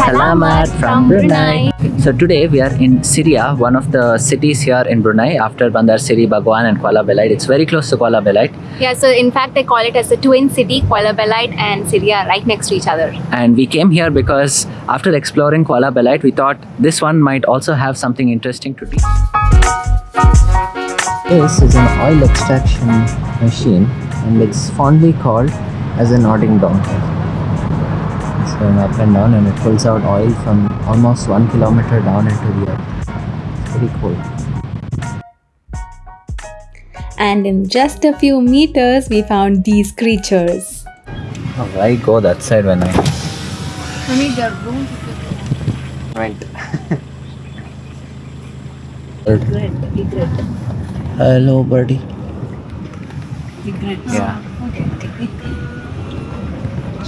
Salamat from Brunei. So today we are in Seria, one of the cities here in Brunei after Bandar Seri Begawan and Kuala Belait. It's very close to Kuala Belait Yeah, so in fact, they call it as the twin city, Kuala Belait and Seria, right next to each other. and we came here because after exploring Kuala Belait we thought this one might also have something interesting to teach. This is an oil extraction machine and it's fondly called as a nodding donkey. It's going up and down and it pulls out oil from almost one kilometer down into the earth. It's pretty cool. And in just a few meters, we found these creatures. Oh, I go that side when I went. Hello, buddy. birdie. Yeah.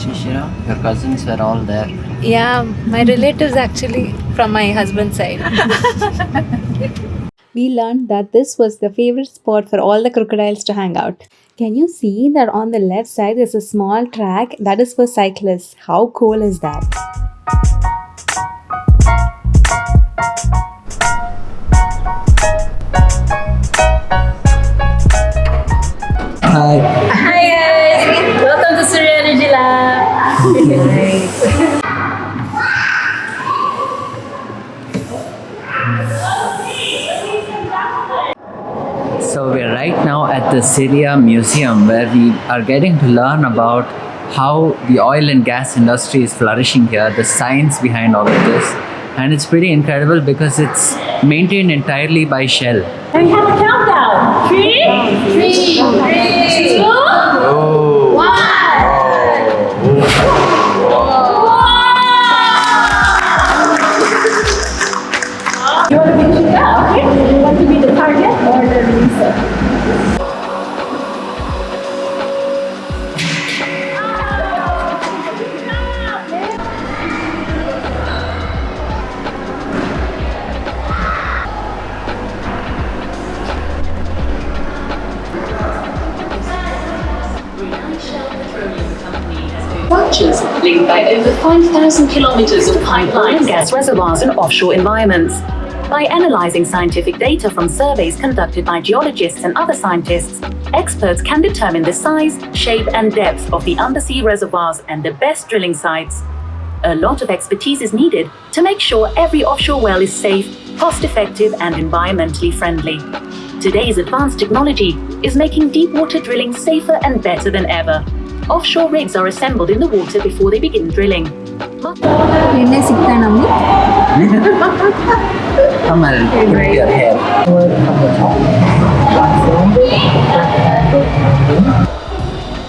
Shishira, your cousins were all there. Yeah, my relatives actually from my husband's side. we learned that this was the favorite spot for all the crocodiles to hang out. Can you see that on the left side there's a small track that is for cyclists? How cool is that? Hi. Hi So we're right now at the Seria Museum where we are getting to learn about how the oil and gas industry is flourishing here, the science behind all of this. And it's pretty incredible because it's maintained entirely by Shell. And we have a countdown. Three, three, three, two, structures linked by over 5,000 kilometers of pipeline and gas reservoirs in offshore environments. By analyzing scientific data from surveys conducted by geologists and other scientists, experts can determine the size, shape, and depth of the undersea reservoirs and the best drilling sites. A lot of expertise is needed to make sure every offshore well is safe, cost effective, and environmentally friendly. Today's advanced technology is making deep water drilling safer and better than ever. Offshore rigs are assembled in the water before they begin drilling. ಎಣ್ಣೆ ಸಿಗ್ತಾ ನಮ್ಗೆ Come and put your hair.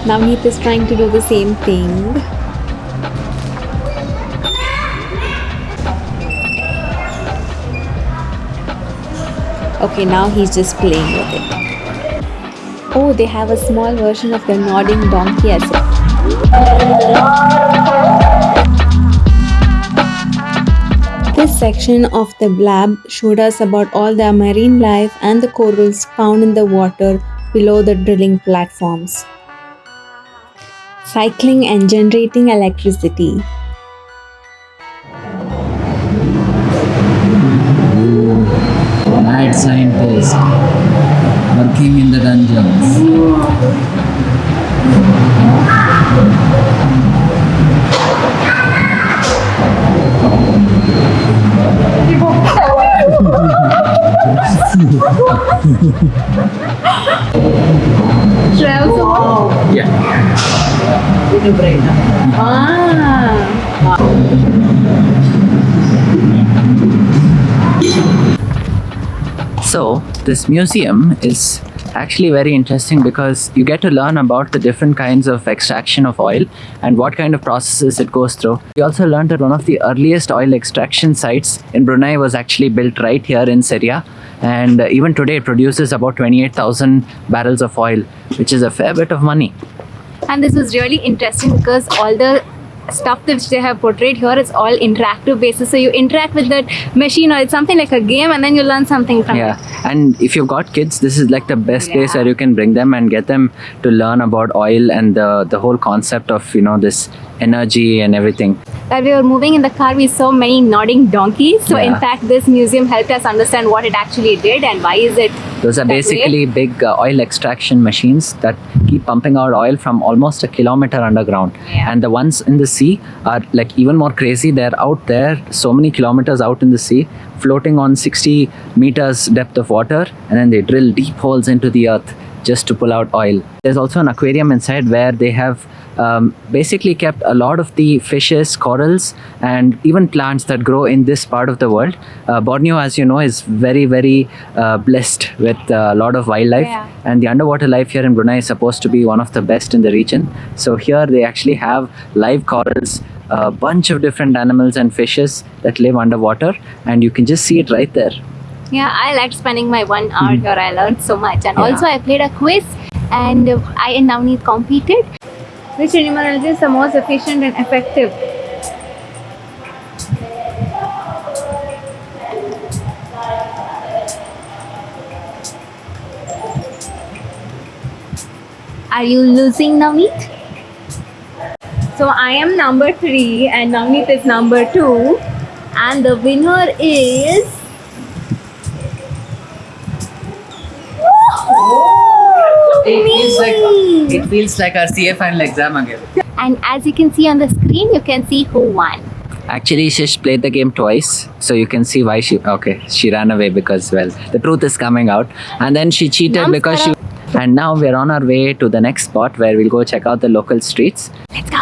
Navneet is trying to do the same thing. Okay, now he's just playing with it. Oh, they have a small version of the nodding donkey as well. This section of the blab showed us about all the marine life and the corals found in the water below the drilling platforms. Cycling and generating electricity. Mad scientist working in the dungeons. Yeah. So, this museum is actually very interesting because you get to learn about the different kinds of extraction of oil and what kind of processes it goes through. We also learned that one of the earliest oil extraction sites in Brunei was actually built right here in Seria. And uh, even today, it produces about 28,000 barrels of oil, which is a fair bit of money. And this was really interesting because all the stuff which they have portrayed here is all interactive basis. So you interact with that machine or it's something like a game and then you learn something from it. yeah it. and if you've got kids this is like the best place where you can bring them and get them to learn about oil and the the whole concept of you know this energy and everything While we were moving in the car, we saw many nodding donkeys. So in fact, this museum helped us understand what it actually did and why is it. Those are basically big uh, oil extraction machines that keep pumping out oil from almost a kilometer underground. Yeah. and the ones in the sea are like even more crazy. They're out there so many kilometers out in the sea floating on 60 meters depth of water and then they drill deep holes into the earth just to pull out oil. There's also an aquarium inside where they have um, basically kept a lot of the fishes, corals, and even plants that grow in this part of the world. Uh, Borneo, as you know, is very, very uh, blessed with a lot of wildlife, Yeah. and the underwater life here in Brunei is supposed to be one of the best in the region. So here they actually have live corals. A bunch of different animals and fishes that live underwater, and you can just see it right there. Yeah, I liked spending my one hour here. I learned so much. And Hmm. Yeah. also, I played a quiz and I and Navneet competed. Which animal is the most efficient and effective? Are you losing, Navneet? So I am number three and Navneet is number two. And the winner is Oh, it feels like Me. it feels like our CA final exam again. And as you can see on the screen, you can see who won. Actually, Shish played the game twice, so you can see why she. Okay, she ran away because well, the truth is coming out, and then she cheated because she. And now we're on our way to the next spot where we'll go check out the local streets. Let's go.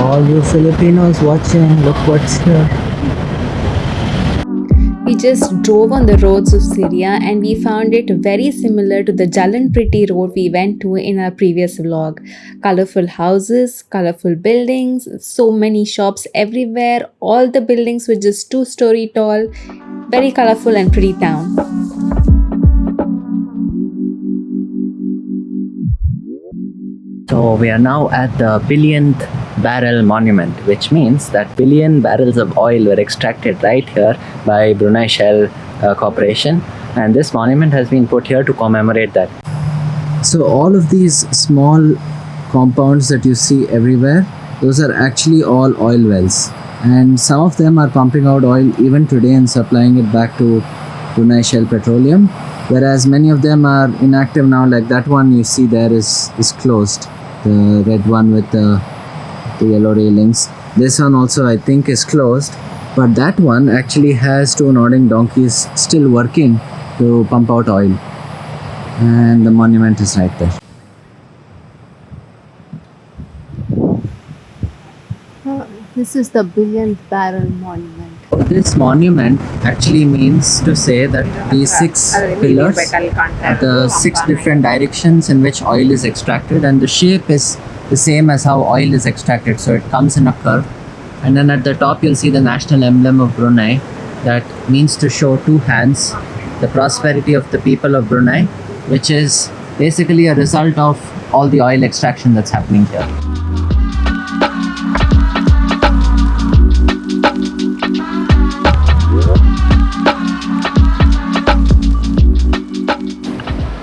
All you Filipinos watching, look what's here. Just drove on the roads of Seria and we found it very similar to the Jalan Pretty road we went to in our previous vlog. Colorful houses, colorful buildings, so many shops everywhere. All the buildings were just two story tall. Very colorful and pretty town. So we are now at the billionth barrel monument, which means that billion barrels of oil were extracted right here by Brunei Shell uh, Corporation, and this monument has been put here to commemorate that. So all of these small compounds that you see everywhere, those are actually all oil wells, and some of them are pumping out oil even today and supplying it back to Brunei Shell Petroleum. Whereas many of them are inactive now, like that one you see there is is closed, the red one with the the yellow railings. This one also I think is closed, but that one actually has two nodding donkeys still working to pump out oil. And the monument is right there. Uh, this is the billionth barrel monument. This monument actually means to say that these six pillars are the six different directions in which oil is extracted, and the shape is the same as how oil is extracted. So it comes in a curve, and then at the top you'll see the national emblem of Brunei that means to show two hands, the prosperity of the people of Brunei, which is basically a result of all the oil extraction that's happening here.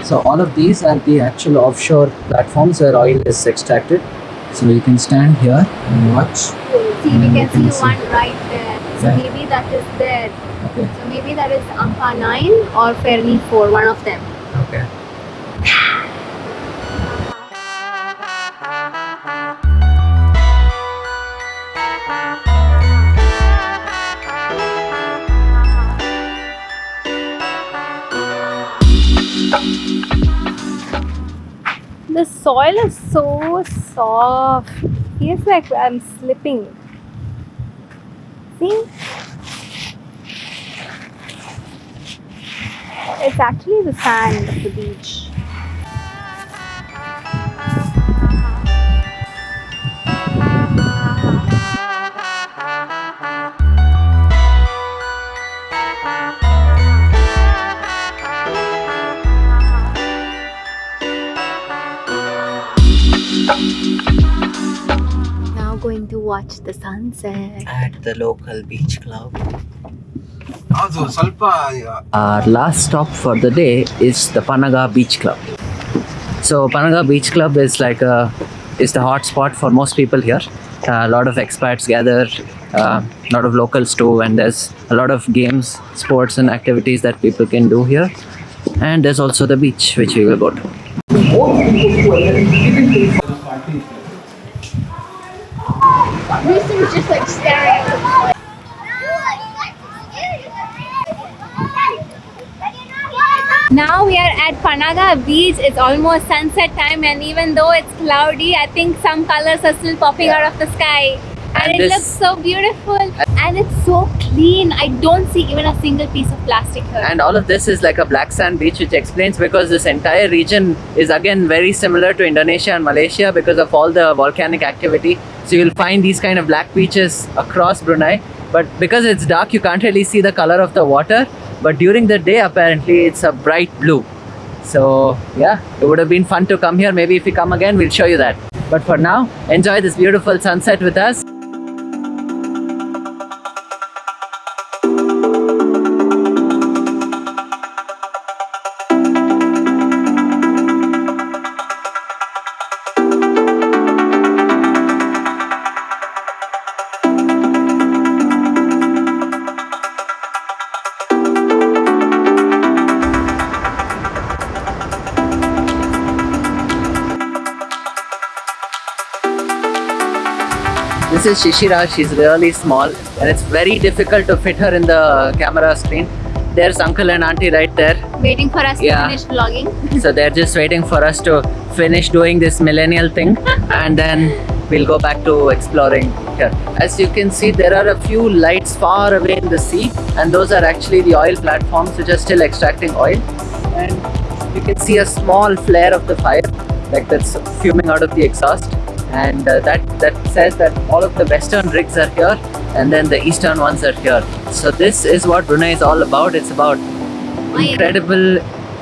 So all of these are the actual offshore platforms where oil is extracted. So you can stand here and watch. See, we can see one right there. So Yeah. maybe that is there. Okay. So maybe that is Ampa 9 or Fairley 4, one of them. Okay. Soil is so soft. Feels like I'm slipping. See? It's actually the sand of the beach. going to watch the sunset at the local beach club. Our last stop for the day is the Panaga Beach Club. So Panaga Beach Club is like a is the hot spot for most people here. Uh, a lot of expats gather, a uh, lot of locals too, and there's a lot of games, sports, and activities that people can do here. And there's also the beach, which we will go to. Houston's just like staring at the Now we are at Panaga Beach. It's almost sunset time, and even though it's cloudy, I think some colors are still popping out of the sky. And, And it looks so beautiful, and it's so clean. I don't see even a single piece of plastic here. And all of this is like a black sand beach, which explains because this entire region is again very similar to Indonesia and Malaysia because of all the volcanic activity. So you'll find these kind of black beaches across Brunei. But because it's dark, you can't really see the color of the water. But during the day, apparently, it's a bright blue. So yeah, it would have been fun to come here. Maybe if we come again, we'll show you that. But for now, enjoy this beautiful sunset with us. Is Shishira. She's really small, and it's very difficult to fit her in the camera screen. There's uncle and auntie right there. Waiting for us Yeah. to finish vlogging. So they're just waiting for us to finish doing this millennial thing and then we'll go back to exploring here. As you can see, there are a few lights far away in the sea and those are actually the oil platforms which are still extracting oil. And you can see a small flare of the fire like that's fuming out of the exhaust. And uh, that, that says that all of the western rigs are here and then the eastern ones are here. So this is what Brunei is all about. It's about incredible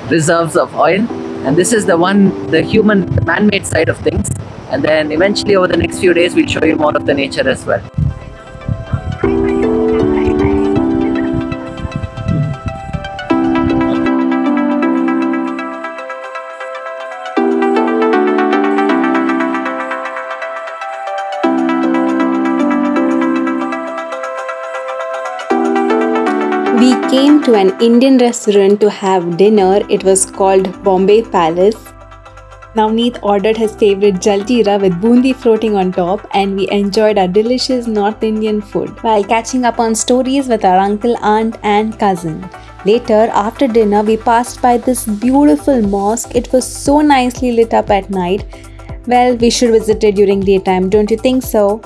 reserves of oil and this is the one the human man-made side of things and then eventually over the next few days we'll show you more of the nature as well to an Indian restaurant to have dinner. It was called Bombay Palace. Navneet ordered his favorite jaljeera with bundi floating on top, and we enjoyed our delicious North Indian food while catching up on stories with our uncle, aunt, and cousin. Later, after dinner, we passed by this beautiful mosque. It was so nicely lit up at night. Well, we should visit it during daytime, don't you think so?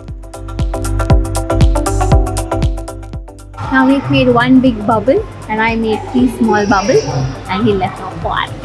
Now we've made one big bubble and I made three small bubbles and he left off one.